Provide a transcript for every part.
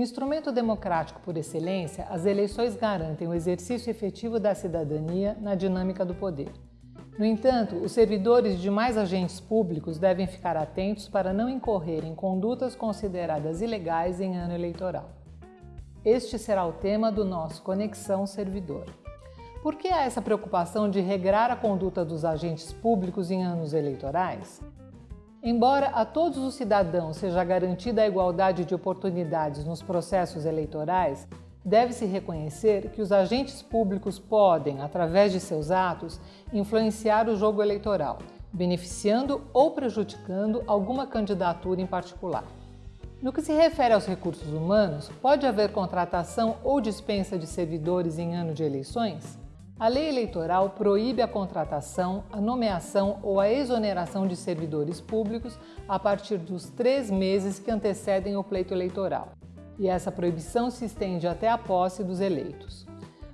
Instrumento democrático por excelência, as eleições garantem o exercício efetivo da cidadania na dinâmica do poder. No entanto, os servidores de mais agentes públicos devem ficar atentos para não incorrer em condutas consideradas ilegais em ano eleitoral. Este será o tema do nosso Conexão Servidor. Por que há essa preocupação de regrar a conduta dos agentes públicos em anos eleitorais? Embora a todos os cidadãos seja garantida a igualdade de oportunidades nos processos eleitorais, deve-se reconhecer que os agentes públicos podem, através de seus atos, influenciar o jogo eleitoral, beneficiando ou prejudicando alguma candidatura em particular. No que se refere aos recursos humanos, pode haver contratação ou dispensa de servidores em ano de eleições? A lei eleitoral proíbe a contratação, a nomeação ou a exoneração de servidores públicos a partir dos três meses que antecedem o pleito eleitoral, e essa proibição se estende até a posse dos eleitos.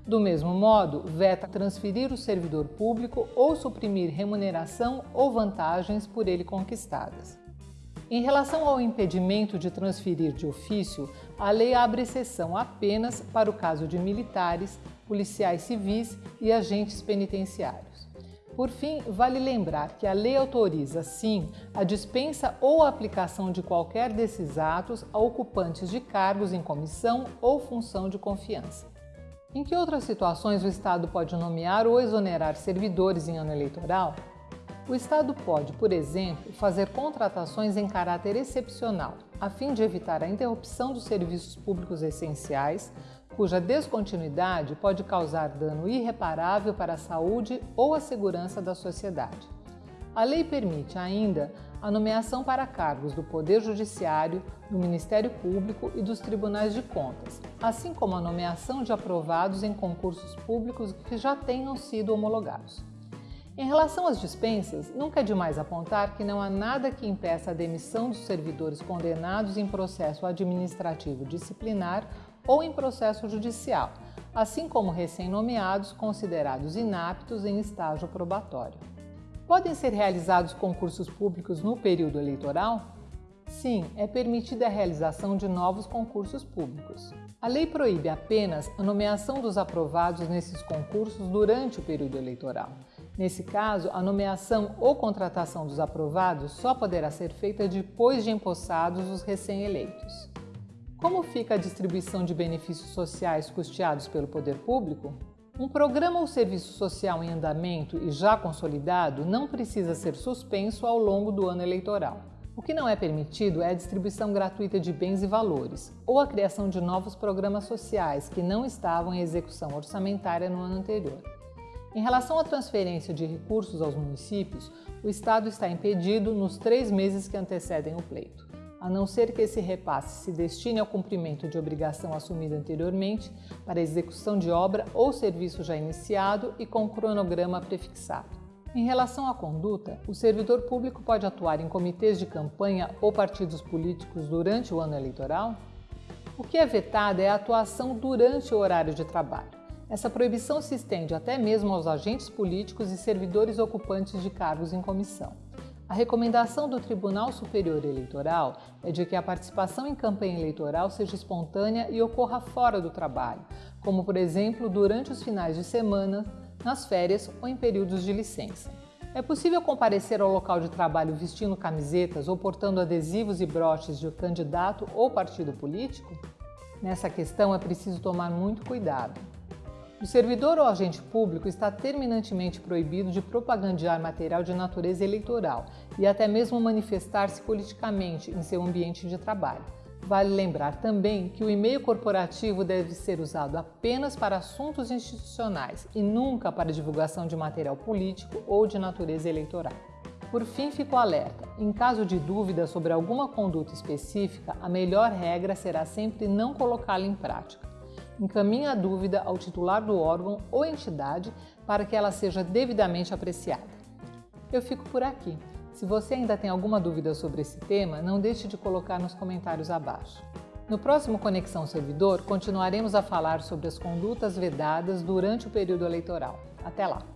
Do mesmo modo, veta transferir o servidor público ou suprimir remuneração ou vantagens por ele conquistadas. Em relação ao impedimento de transferir de ofício, a lei abre exceção apenas para o caso de militares, policiais civis e agentes penitenciários. Por fim, vale lembrar que a lei autoriza, sim, a dispensa ou aplicação de qualquer desses atos a ocupantes de cargos em comissão ou função de confiança. Em que outras situações o Estado pode nomear ou exonerar servidores em ano eleitoral? O Estado pode, por exemplo, fazer contratações em caráter excepcional, a fim de evitar a interrupção dos serviços públicos essenciais, cuja descontinuidade pode causar dano irreparável para a saúde ou a segurança da sociedade. A lei permite ainda a nomeação para cargos do Poder Judiciário, do Ministério Público e dos Tribunais de Contas, assim como a nomeação de aprovados em concursos públicos que já tenham sido homologados. Em relação às dispensas, nunca é demais apontar que não há nada que impeça a demissão dos servidores condenados em processo administrativo disciplinar ou em processo judicial, assim como recém-nomeados considerados inaptos em estágio probatório. Podem ser realizados concursos públicos no período eleitoral? Sim, é permitida a realização de novos concursos públicos. A lei proíbe apenas a nomeação dos aprovados nesses concursos durante o período eleitoral. Nesse caso, a nomeação ou contratação dos aprovados só poderá ser feita depois de empossados os recém-eleitos. Como fica a distribuição de benefícios sociais custeados pelo poder público? Um programa ou serviço social em andamento e já consolidado não precisa ser suspenso ao longo do ano eleitoral. O que não é permitido é a distribuição gratuita de bens e valores, ou a criação de novos programas sociais que não estavam em execução orçamentária no ano anterior. Em relação à transferência de recursos aos municípios, o Estado está impedido nos três meses que antecedem o pleito, a não ser que esse repasse se destine ao cumprimento de obrigação assumida anteriormente para execução de obra ou serviço já iniciado e com cronograma prefixado. Em relação à conduta, o servidor público pode atuar em comitês de campanha ou partidos políticos durante o ano eleitoral? O que é vetado é a atuação durante o horário de trabalho. Essa proibição se estende até mesmo aos agentes políticos e servidores ocupantes de cargos em comissão. A recomendação do Tribunal Superior Eleitoral é de que a participação em campanha eleitoral seja espontânea e ocorra fora do trabalho, como, por exemplo, durante os finais de semana, nas férias ou em períodos de licença. É possível comparecer ao local de trabalho vestindo camisetas ou portando adesivos e broches de candidato ou partido político? Nessa questão é preciso tomar muito cuidado. O servidor ou agente público está terminantemente proibido de propagandear material de natureza eleitoral e até mesmo manifestar-se politicamente em seu ambiente de trabalho. Vale lembrar também que o e-mail corporativo deve ser usado apenas para assuntos institucionais e nunca para divulgação de material político ou de natureza eleitoral. Por fim, fico alerta. Em caso de dúvida sobre alguma conduta específica, a melhor regra será sempre não colocá-la em prática encaminhe a dúvida ao titular do órgão ou entidade para que ela seja devidamente apreciada. Eu fico por aqui. Se você ainda tem alguma dúvida sobre esse tema, não deixe de colocar nos comentários abaixo. No próximo Conexão Servidor, continuaremos a falar sobre as condutas vedadas durante o período eleitoral. Até lá!